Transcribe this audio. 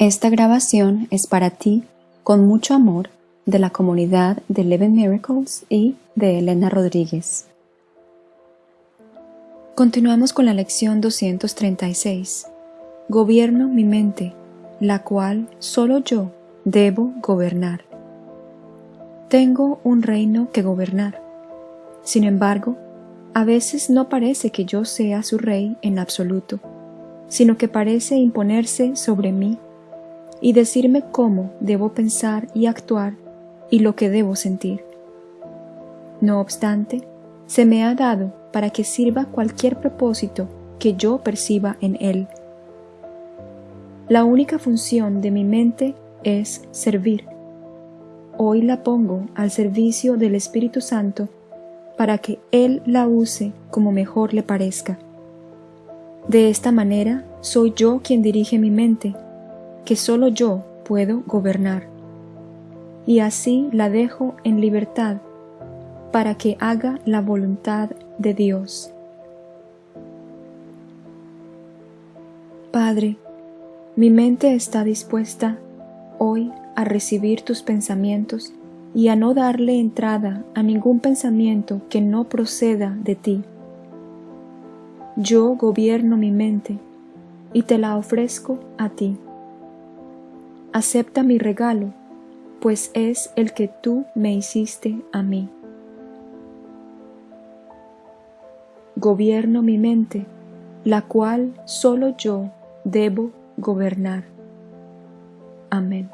Esta grabación es para ti, con mucho amor, de la comunidad de Eleven Miracles y de Elena Rodríguez. Continuamos con la lección 236. Gobierno mi mente, la cual solo yo debo gobernar. Tengo un reino que gobernar. Sin embargo, a veces no parece que yo sea su rey en absoluto, sino que parece imponerse sobre mí y decirme cómo debo pensar y actuar y lo que debo sentir. No obstante, se me ha dado para que sirva cualquier propósito que yo perciba en él. La única función de mi mente es servir. Hoy la pongo al servicio del Espíritu Santo para que Él la use como mejor le parezca. De esta manera soy yo quien dirige mi mente que solo yo puedo gobernar. Y así la dejo en libertad para que haga la voluntad de Dios. Padre, mi mente está dispuesta hoy a recibir tus pensamientos y a no darle entrada a ningún pensamiento que no proceda de ti. Yo gobierno mi mente y te la ofrezco a ti acepta mi regalo, pues es el que tú me hiciste a mí. Gobierno mi mente, la cual solo yo debo gobernar. Amén.